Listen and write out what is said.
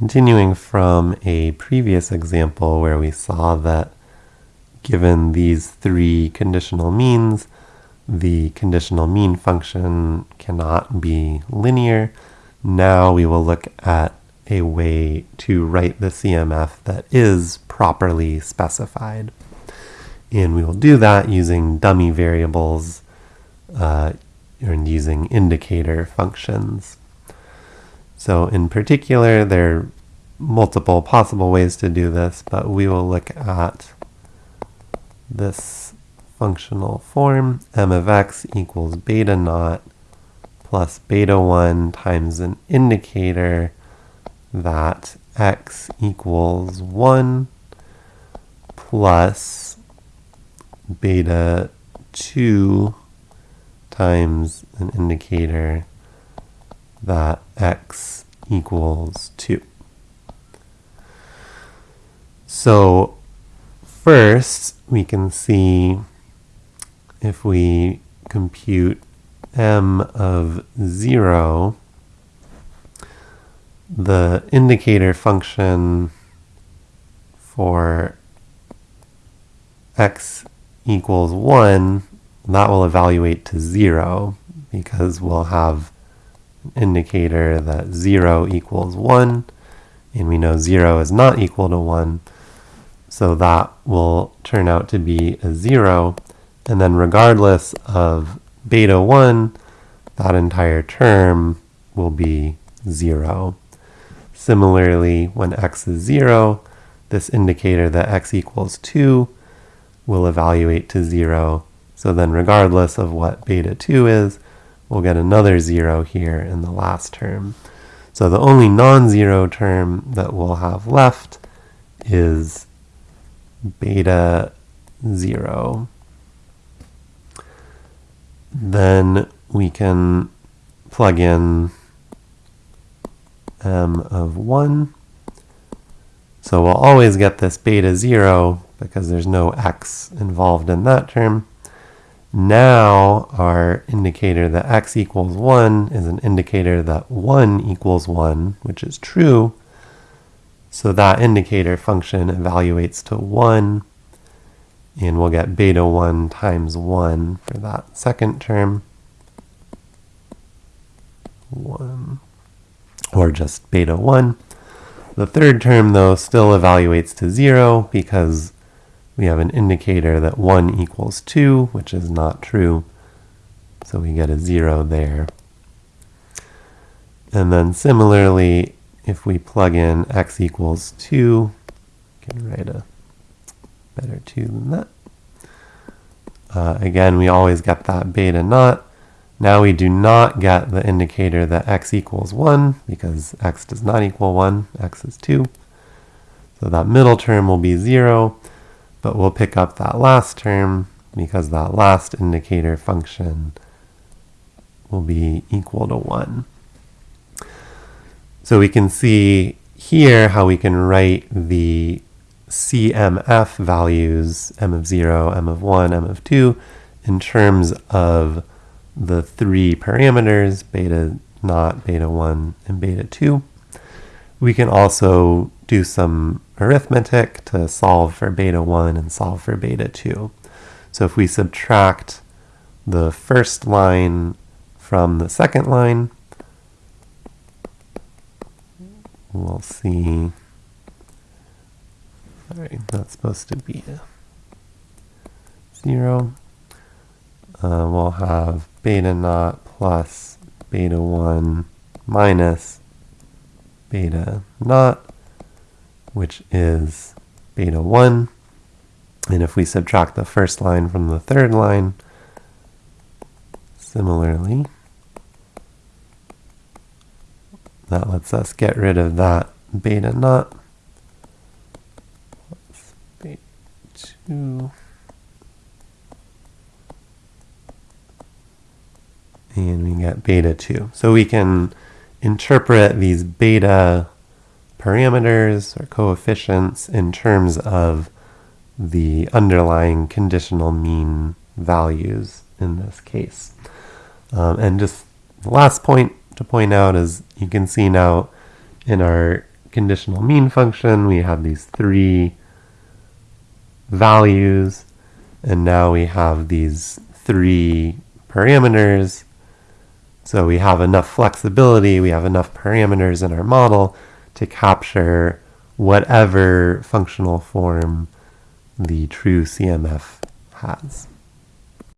continuing from a previous example where we saw that given these three conditional means, the conditional mean function cannot be linear. Now we will look at a way to write the CMF that is properly specified. And we will do that using dummy variables uh, and using indicator functions. So in particular, there are multiple possible ways to do this, but we will look at this functional form, m of x equals beta naught plus beta 1 times an indicator that x equals 1 plus beta 2 times an indicator that x equals 2. So first we can see if we compute m of 0, the indicator function for x equals 1, that will evaluate to 0 because we'll have indicator that 0 equals 1, and we know 0 is not equal to 1, so that will turn out to be a 0, and then regardless of beta 1, that entire term will be 0. Similarly, when x is 0, this indicator that x equals 2 will evaluate to 0. So then regardless of what beta 2 is, we'll get another 0 here in the last term. So the only non-zero term that we'll have left is beta 0 then we can plug in m of 1. So we'll always get this beta 0 because there's no x involved in that term. Now our indicator that x equals 1 is an indicator that 1 equals 1, which is true. So that indicator function evaluates to 1 and we'll get beta 1 times 1 for that second term. 1, or just beta 1. The third term, though, still evaluates to 0 because we have an indicator that 1 equals 2, which is not true. So we get a 0 there. And then similarly, if we plug in x equals 2, can write a better 2 than that. Uh, again, we always get that beta naught. Now we do not get the indicator that x equals 1 because x does not equal 1, x is 2. So that middle term will be 0, but we'll pick up that last term because that last indicator function will be equal to 1. So we can see here how we can write the CMF values, m of 0, m of 1, m of 2, in terms of the three parameters, beta naught, beta 1, and beta 2. We can also do some arithmetic to solve for beta 1 and solve for beta 2. So if we subtract the first line from the second line, we'll see Sorry, that's supposed to be a 0. Uh, we'll have beta naught plus beta 1 minus beta naught, which is beta 1. And if we subtract the first line from the third line, similarly, that lets us get rid of that beta naught. Beta two. And we get beta 2. So we can interpret these beta parameters or coefficients in terms of the underlying conditional mean values in this case. Um, and just the last point to point out is you can see now in our conditional mean function, we have these three values, and now we have these three parameters. So we have enough flexibility, we have enough parameters in our model to capture whatever functional form the true CMF has.